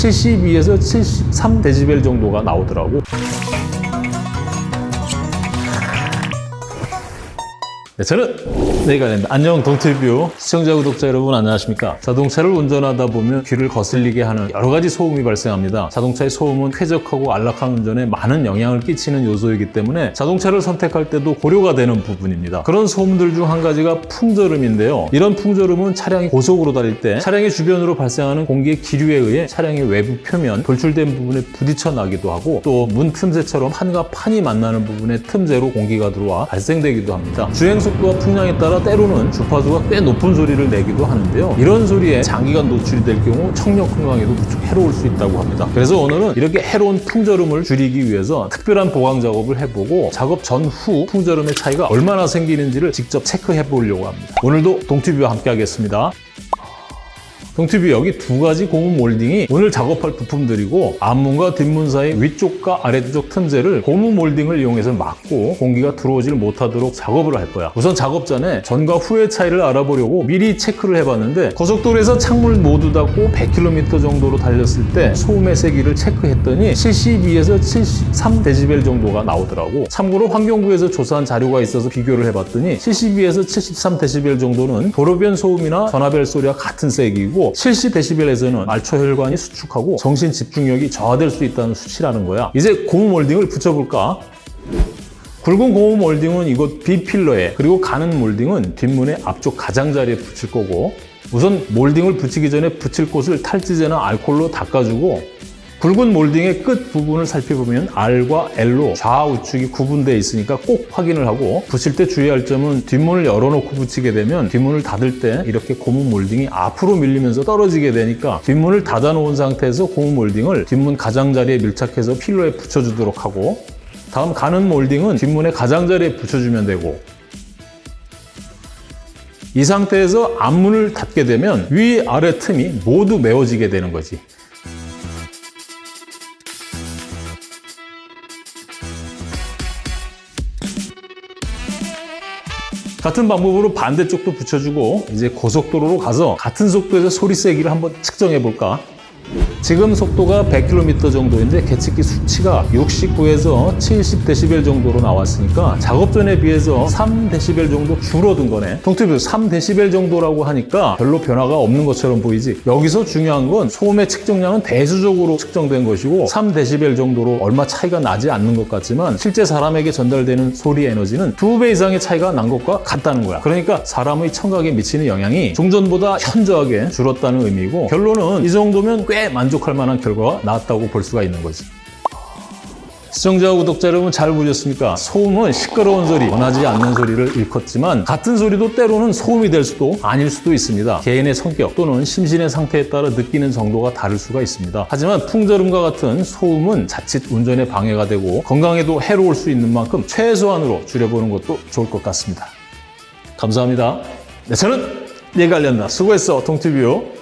72에서 73 데시벨 정도가 나오더라고. 네, 저는 된다. 안녕 동티뷰 시청자 구독자 여러분 안녕하십니까? 자동차를 운전하다 보면 귀를 거슬리게 하는 여러 가지 소음이 발생합니다. 자동차의 소음은 쾌적하고 안락한 운전에 많은 영향을 끼치는 요소이기 때문에 자동차를 선택할 때도 고려가 되는 부분입니다. 그런 소음들 중 한 가지가 풍절음인데요. 이런 풍절음은 차량이 고속으로 달릴 때 차량의 주변으로 발생하는 공기의 기류에 의해 차량의 외부 표면 돌출된 부분에 부딪혀 나기도 하고 또 문 틈새처럼 판과 판이 만나는 부분에 틈새로 공기가 들어와 발생되기도 합니다. 주행 속도와 풍량에 따라 때로는 주파수가 꽤 높은 소리를 내기도 하는데요. 이런 소리에 장기간 노출이 될 경우 청력 건강에도 무척 해로울 수 있다고 합니다. 그래서 오늘은 이렇게 해로운 풍절음을 줄이기 위해서 특별한 보강 작업을 해보고 작업 전후 풍절음의 차이가 얼마나 생기는지를 직접 체크해 보려고 합니다. 오늘도 동티뷰와 함께 하겠습니다. 동티뷰 여기 두 가지 고무 몰딩이 오늘 작업할 부품들이고 앞문과 뒷문 사이 위쪽과 아래쪽 틈새를 고무 몰딩을 이용해서 막고 공기가 들어오질 못하도록 작업을 할 거야. 우선 작업 전에 전과 후의 차이를 알아보려고 미리 체크를 해봤는데 고속도로에서 창문을 모두 닫고 100km 정도로 달렸을 때 소음의 세기를 체크했더니 72에서 73데시벨 정도가 나오더라고. 참고로 환경부에서 조사한 자료가 있어서 비교를 해봤더니 72에서 73데시벨 정도는 도로변 소음이나 전화벨 소리와 같은 세기이고 70데시벨에서는 말초 혈관이 수축하고 정신 집중력이 저하될 수 있다는 수치라는 거야. 이제 고무 몰딩을 붙여볼까? 굵은 고무 몰딩은 이곳 B필러에 그리고 가는 몰딩은 뒷문의 앞쪽 가장자리에 붙일 거고 우선 몰딩을 붙이기 전에 붙일 곳을 탈지제나 알콜로 닦아주고 굵은 몰딩의 끝 부분을 살펴보면 R과 L로 좌우측이 구분되어 있으니까 꼭 확인을 하고 붙일 때 주의할 점은 뒷문을 열어놓고 붙이게 되면 뒷문을 닫을 때 이렇게 고무 몰딩이 앞으로 밀리면서 떨어지게 되니까 뒷문을 닫아놓은 상태에서 고무 몰딩을 뒷문 가장자리에 밀착해서 필러에 붙여주도록 하고 다음 가는 몰딩은 뒷문의 가장자리에 붙여주면 되고 이 상태에서 앞문을 닫게 되면 위, 아래 틈이 모두 메워지게 되는 거지. 같은 방법으로 반대쪽도 붙여주고 이제 고속도로로 가서 같은 속도에서 소리 세기를 한번 측정해 볼까? 지금 속도가 100km 정도인데 계측기 수치가 69에서 70dB 정도로 나왔으니까 작업 전에 비해서 3dB 정도 줄어든 거네. 동티뷰 3dB 정도라고 하니까 별로 변화가 없는 것처럼 보이지. 여기서 중요한 건 소음의 측정량은 대수적으로 측정된 것이고 3dB 정도로 얼마 차이가 나지 않는 것 같지만 실제 사람에게 전달되는 소리 에너지는 두 배 이상의 차이가 난 것과 같다는 거야. 그러니까 사람의 청각에 미치는 영향이 종전보다 현저하게 줄었다는 의미고 결론은 이 정도면 꽤 만족 할 만한 결과가 나왔다고 볼 수가 있는 거지. 시청자, 구독자 여러분 잘 보셨습니까? 소음은 시끄러운 소리, 원하지 않는 소리를 일컫지만 같은 소리도 때로는 소음이 될 수도 아닐 수도 있습니다. 개인의 성격 또는 심신의 상태에 따라 느끼는 정도가 다를 수가 있습니다. 하지만 풍절음과 같은 소음은 자칫 운전에 방해가 되고 건강에도 해로울 수 있는 만큼 최소한으로 줄여보는 것도 좋을 것 같습니다. 감사합니다. 네, 저는 알렸나 수고했어, 동티뷰.